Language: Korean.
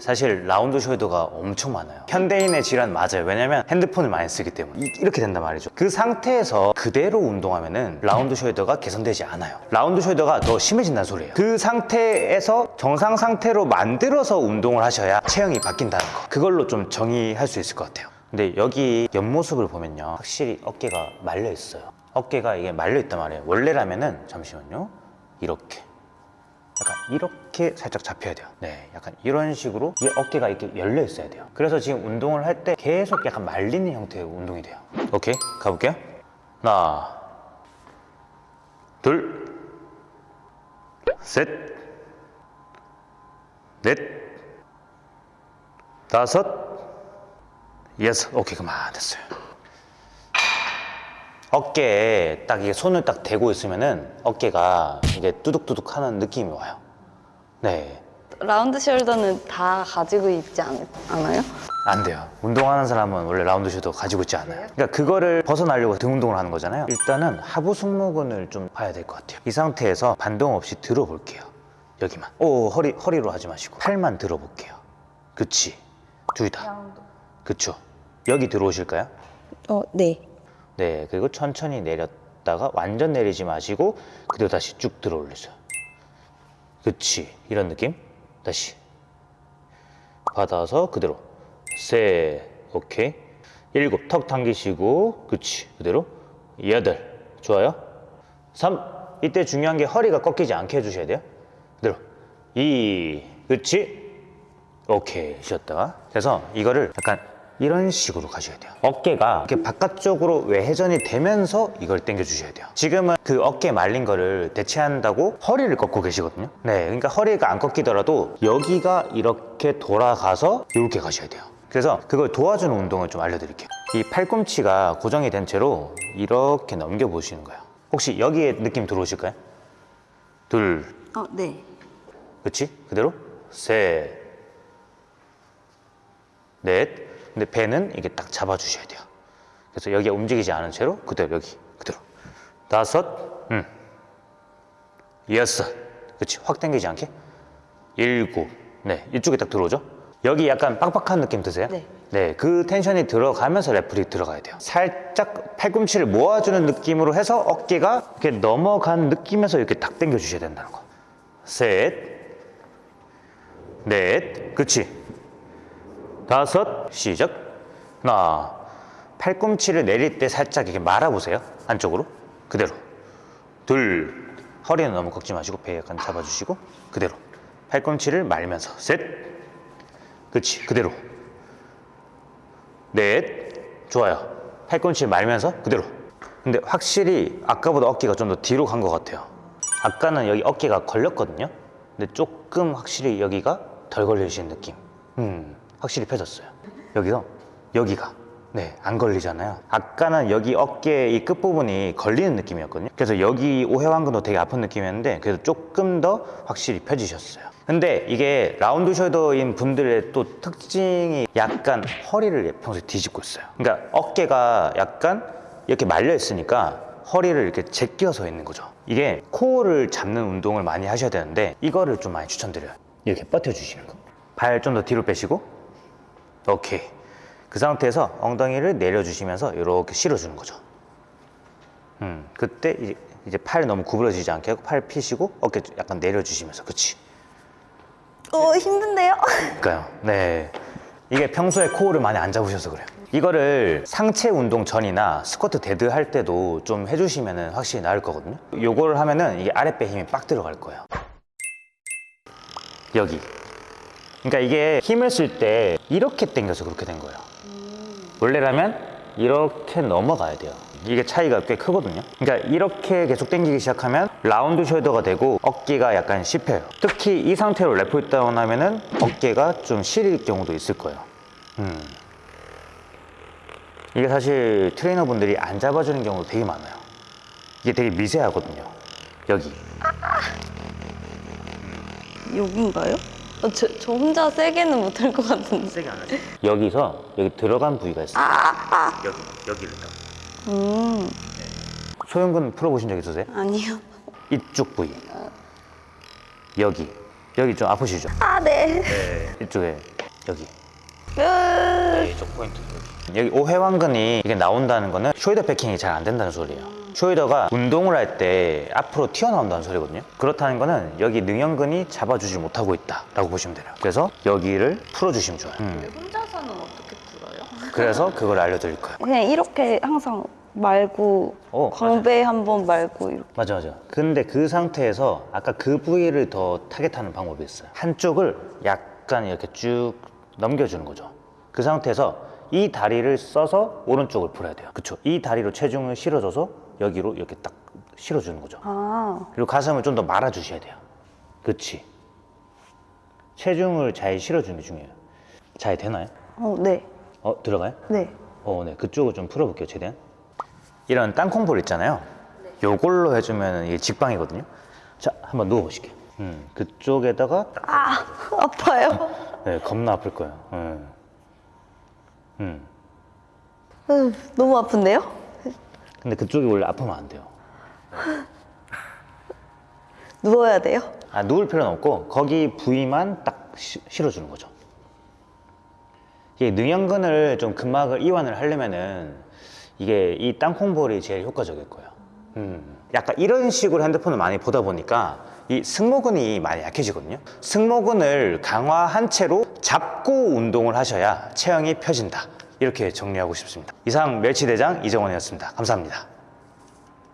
사실 round shoulder가 엄청 많아요. 현대인의 질환 맞아요. 왜냐면 핸드폰을 많이 쓰기 때문에. 이- 이렇게 된단 말이죠. 그 상태에서 그대로 운동하면 은 round shoulder가 개선되지 않아요. round shoulder가 더 심해진다는 소리예요. 그 상태에서 정상 상태로 만들어서 운동을 하셔야 체형이 바뀐다는 거. 그걸로 좀 정의할 수 있을 것 같아요. 근데 여기 옆모습을 보면요. 확실히 어깨가 말려 있어요. 어깨가 이게 말려 있단 말이에요. 원래라면은 잠시만요. 이렇게 약간 이렇게 살짝 잡혀야 돼요. 네 약간 이런 식으로 이 어깨가 이렇게 열려 있어야 돼요. 그래서 지금 운동을 할 때 계속 약간 말리는 형태의 운동이 돼요. 오케이 가볼게요. 하나 둘셋넷 다섯 여섯. 오케이 그만 됐어요 어깨에 딱 이게 손을 딱 대고 있으면은 어깨가 이게 뚜둑뚜둑 하는 느낌이 와요 네 라운드 숄더는 다 가지고 있지 않, 않아요? 안 돼요. 운동하는 사람은 원래 라운드 슈도 가지고 있지 않아요. 그러니까 그거를 벗어나려고 등 운동을 하는 거잖아요. 일단은 하부 승모근을 좀 봐야 될 것 같아요. 이 상태에서 반동 없이 들어볼게요. 여기만. 오, 허리, 허리로 하지 마시고. 팔만 들어볼게요. 그치. 둘 다. 그쵸. 여기 들어오실까요? 어, 네. 네. 그리고 천천히 내렸다가 완전 내리지 마시고 그대로 다시 쭉 들어 올리세요. 그치. 이런 느낌. 다시. 받아서 그대로. 셋 오케이. 일곱. 턱 당기시고 그치? 그대로. 여덟. 좋아요? 삼. 이때 중요한 게 허리가 꺾이지 않게 해주셔야 돼요. 그대로. 이 그치? 오케이. 쉬었다가 그래서 이거를 약간 이런 식으로 가셔야 돼요. 어깨가 이렇게 바깥쪽으로 외회전이 되면서 이걸 당겨 주셔야 돼요. 지금은 그 어깨 말린 거를 대체한다고 허리를 꺾고 계시거든요. 네 그러니까 허리가 안 꺾이더라도 여기가 이렇게 돌아가서 이렇게 가셔야 돼요. 그래서 그걸 도와주는 운동을 좀 알려드릴게요. 이 팔꿈치가 고정이 된 채로 이렇게 넘겨 보시는 거예요. 혹시 여기에 느낌 들어오실까요? 둘. 어, 네. 그치? 그대로? 셋, 넷. 근데 배는 이게 딱 잡아주셔야 돼요. 그래서 여기가 움직이지 않은 채로 그대로 여기 그대로 다섯, 음, 여섯. 그치? 확 당기지 않게 일곱. 네, 이쪽에 딱 들어오죠? 여기 약간 빡빡한 느낌 드세요? 네. 네, 그 텐션이 들어가면서 lat pull이 들어가야 돼요. 살짝 팔꿈치를 모아주는 느낌으로 해서 어깨가 이렇게 넘어간 느낌에서 이렇게 딱 당겨 주셔야 된다는 거. 셋, 넷, 그치? 다섯, 시작. 하나, 팔꿈치를 내릴 때 살짝 이렇게 말아보세요. 안쪽으로. 그대로. 둘, 허리는 너무 꺾지 마시고 배 약간 잡아주시고 그대로. 팔꿈치를 말면서 셋, 그치? 그대로. 넷, 좋아요. 팔꿈치 말면서 그대로. 근데 확실히 아까보다 어깨가 좀 더 뒤로 간 것 같아요. 아까는 여기 어깨가 걸렸거든요. 근데 조금 확실히 여기가 덜 걸리신 느낌. 음, 확실히 펴졌어요. 여기서 여기가 네, 안 걸리잖아요. 아까는 여기 어깨 이 끝부분이 걸리는 느낌이었거든요. 그래서 여기 오해완근도 되게 아픈 느낌이었는데 그래도 조금 더 확실히 펴지셨어요. 근데 이게 라운드 숄더인 분들의 또 특징이 약간 허리를 평소에 뒤집고 있어요. 그러니까 어깨가 약간 이렇게 말려 있으니까 허리를 이렇게 제껴서 있는 거죠. 이게 코어를 잡는 운동을 많이 하셔야 되는데 이거를 좀 많이 추천드려요. 이렇게 버텨주시는 거. 발 좀 더 뒤로 빼시고 오케이. 그 상태에서 엉덩이를 내려주시면서 이렇게 실어주는 거죠. 음, 그때 이제, 이제 팔 너무 구부러지지 않게 하고 팔 피시고 어깨 약간 내려주시면서 그치. 어, 힘든데요? 그러니까요. 네. 이게 평소에 코어를 많이 안 잡으셔서 그래요. 이거를 상체 운동 전이나 스쿼트 dead 할 때도 좀 해주시면 확실히 나을 거거든요. 요걸 하면은 이게 아랫배 힘이 빡 들어갈 거예요. 여기. 그러니까 이게 힘을 쓸 때 이렇게 당겨서 그렇게 된 거예요. 원래라면 이렇게 넘어가야 돼요. 이게 차이가 꽤 크거든요. 그러니까 이렇게 계속 당기기 시작하면 round shoulder가 되고 어깨가 약간 씹혀요. 특히 이 상태로 lat pull down 하면은 어깨가 좀 시릴 경우도 있을 거예요. 음. 이게 사실 트레이너분들이 안 잡아주는 경우도 되게 많아요. 이게 되게 미세하거든요. 여기. 여긴가요? 어, 저, 저 혼자 세게는 못 할 것 같은데. 세게 안 하죠? 여기서 여기 들어간 부위가 있어요. 여기, 여기를 딱. 음, 소형근 풀어보신 적 있으세요? 아니요. 이쪽 부위 여기 여기 좀 아프시죠? 아, 네. 네. 이쪽에 여기. 으, 네, 이쪽 포인트 여기. 여기 오훼완근이 이게 나온다는 거는 shoulder packing이 잘 안 된다는 소리예요. shoulder가 운동을 할 때 앞으로 튀어나온다는 소리거든요. 그렇다는 거는 여기 능형근이 잡아주지 못하고 있다 라고 보시면 돼요. 그래서 여기를 풀어주시면 좋아요. 음. 혼자서는 어떻게 풀어요? 그래서 그걸 알려드릴 거예요. 그냥 이렇게 항상 말고 어, 광배 한 번 말고 이렇게. 맞아 맞아. 근데 그 상태에서 아까 그 부위를 더 target하는 방법이 있어요. 한쪽을 약간 이렇게 쭉 넘겨주는 거죠. 그 상태에서 이 다리를 써서 오른쪽을 풀어야 돼요. 그쵸? 이 다리로 체중을 실어줘서 여기로 이렇게 딱 실어주는 거죠. 아, 그리고 가슴을 좀 더 말아주셔야 돼요. 그치? 체중을 잘 실어주는 게 중요해요. 잘 되나요? 어, 네. 어, 들어가요? 네. 어, 네. 그쪽을 좀 풀어볼게요, 최대한. 이런 땅콩볼 있잖아요. 요걸로 해주면 이게 직방이거든요. 자, 한번 누워보실게요. 음, 그쪽에다가 딱, 아, 아파요. 네, 겁나 아플 거예요. 음. 음. 으, 너무 아픈데요? 근데 그쪽이 원래 아프면 안 돼요. 누워야 돼요? 아, 누울 필요는 없고 거기 부위만 딱 시- 실어주는 거죠. 이게 능형근을 좀 근막을 이완을 하려면은 이게 이 땅콩볼이 제일 효과적일 거예요. 음. 약간 이런 식으로 핸드폰을 많이 보다 보니까 이 승모근이 많이 약해지거든요. 승모근을 강화한 채로 잡고 운동을 하셔야 체형이 펴진다. 이렇게 정리하고 싶습니다. 이상 멸치대장 이정원이었습니다. 감사합니다.